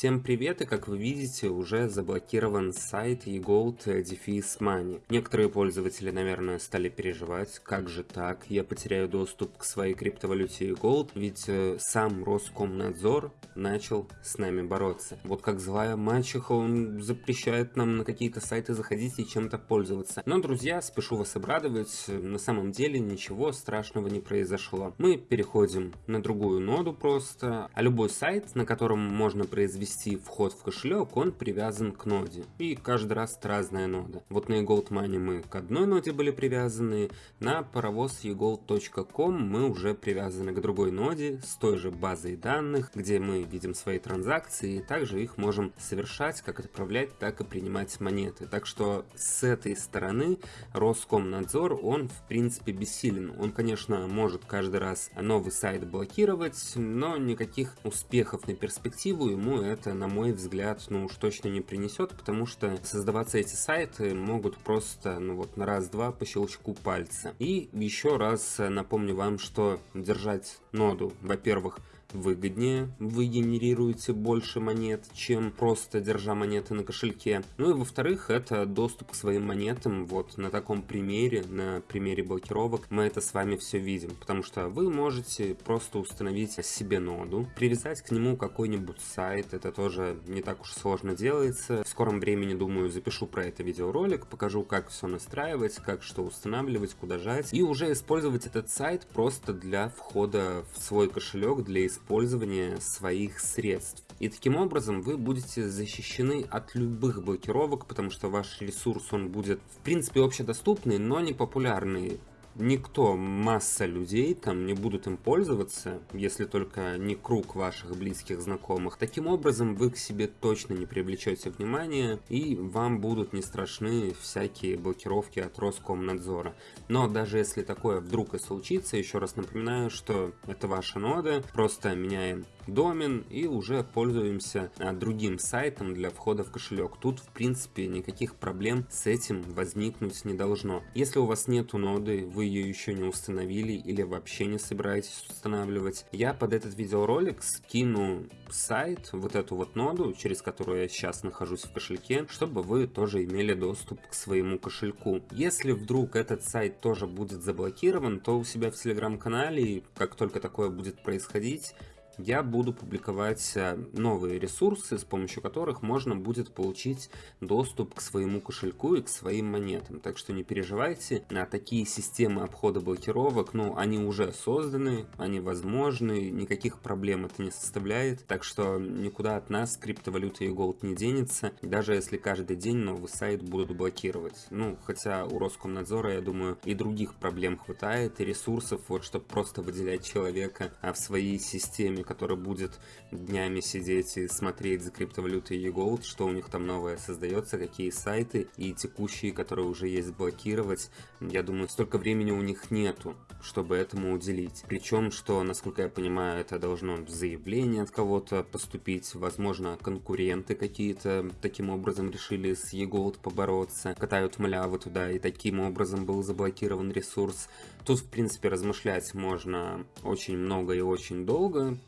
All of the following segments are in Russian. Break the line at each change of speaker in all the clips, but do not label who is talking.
Всем привет, и как вы видите, уже заблокирован сайт eGold Defis Money. Некоторые пользователи, наверное, стали переживать, как же так, я потеряю доступ к своей криптовалюте eGold, ведь э, сам Роскомнадзор начал с нами бороться. Вот как злая мачеха, он запрещает нам на какие-то сайты заходить и чем-то пользоваться. Но, друзья, спешу вас обрадовать, на самом деле ничего страшного не произошло. Мы переходим на другую ноду просто, а любой сайт, на котором можно произвести вход в кошелек, он привязан к ноде. И каждый раз разная нода. Вот на eGold Money мы к одной ноде были привязаны, на паровоз egold.com мы уже привязаны к другой ноде с той же базой данных, где мы видим свои транзакции, и также их можем совершать, как отправлять, так и принимать монеты. Так что с этой стороны Роскомнадзор, он в принципе бессилен. Он, конечно, может каждый раз новый сайт блокировать, но никаких успехов на перспективу ему это, на мой взгляд, ну уж точно не принесет, потому что создаваться эти сайты могут просто, ну вот, на раз-два по щелчку пальца. И еще раз напомню вам, что держать ноду, во-первых, выгоднее, вы генерируете больше монет, чем просто держа монеты на кошельке. Ну и во-вторых, это доступ к своим монетам, вот на таком примере, на примере блокировок, мы это с вами все видим, потому что вы можете просто установить себе ноду, привязать к нему какой-нибудь сайт, это тоже не так уж сложно делается. В скором времени, думаю, запишу про это видеоролик, покажу, как все настраивать, как что устанавливать, куда жать, и уже использовать этот сайт просто для входа в свой кошелек, для использования использования своих средств. И таким образом вы будете защищены от любых блокировок, потому что ваш ресурс он будет в принципе общедоступный, но не популярный никто, масса людей там не будут им пользоваться, если только не круг ваших близких знакомых. Таким образом, вы к себе точно не привлечете внимания, и вам будут не страшны всякие блокировки от Роскомнадзора. Но даже если такое вдруг и случится, еще раз напоминаю, что это ваша нода, просто меняем домен и уже пользуемся а, другим сайтом для входа в кошелек. Тут в принципе никаких проблем с этим возникнуть не должно. Если у вас нету ноды, вы ее еще не установили или вообще не собираетесь устанавливать, я под этот видеоролик скину сайт, вот эту вот ноду, через которую я сейчас нахожусь в кошельке, чтобы вы тоже имели доступ к своему кошельку. Если вдруг этот сайт тоже будет заблокирован, то у себя в телеграм-канале, как только такое будет происходить, я буду публиковать э, новые ресурсы, с помощью которых можно будет получить доступ к своему кошельку и к своим монетам. Так что не переживайте, а такие системы обхода блокировок, ну, они уже созданы, они возможны, никаких проблем это не составляет. Так что никуда от нас криптовалюта и голд не денется, даже если каждый день новый сайт будут блокировать. Ну, хотя у Роскомнадзора, я думаю, и других проблем хватает, и ресурсов, вот, чтобы просто выделять человека а в своей системе, который будет днями сидеть и смотреть за криптовалютой eGold, что у них там новое создается, какие сайты и текущие, которые уже есть, блокировать. Я думаю, столько времени у них нету, чтобы этому уделить. Причем, что, насколько я понимаю, это должно заявление от кого-то поступить, возможно, конкуренты какие-то таким образом решили с eGold побороться, катают малявы туда, и таким образом был заблокирован ресурс. Тут, в принципе, размышлять можно очень много и очень долго,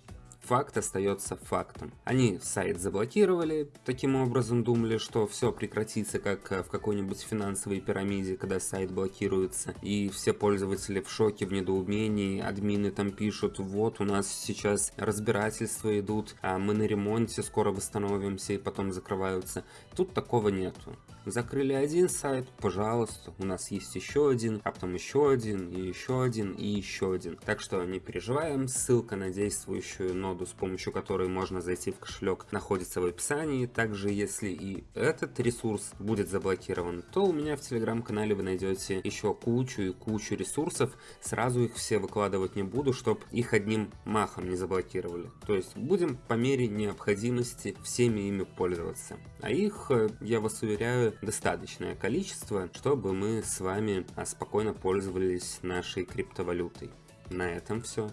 факт остается фактом. Они сайт заблокировали, таким образом думали, что все прекратится, как э, в какой-нибудь финансовой пирамиде, когда сайт блокируется, и все пользователи в шоке, в недоумении, админы там пишут, вот у нас сейчас разбирательства идут, а мы на ремонте, скоро восстановимся, и потом закрываются. Тут такого нету. Закрыли один сайт, пожалуйста, у нас есть еще один, а потом еще один, и еще один, и еще один. Так что не переживаем, ссылка на действующую ноду, с помощью которой можно зайти в кошелек, находится в описании. Также, если и этот ресурс будет заблокирован, то у меня в телеграм-канале вы найдете еще кучу и кучу ресурсов. Сразу их все выкладывать не буду, чтобы их одним махом не заблокировали. То есть будем по мере необходимости всеми ими пользоваться. А их, э, я вас уверяю, достаточное количество, чтобы мы с вами а, спокойно пользовались нашей криптовалютой. На этом все.